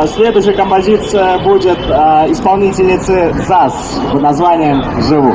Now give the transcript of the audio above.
А, следующая композиция будет а, исполнительницы ЗАС под названием «Живу».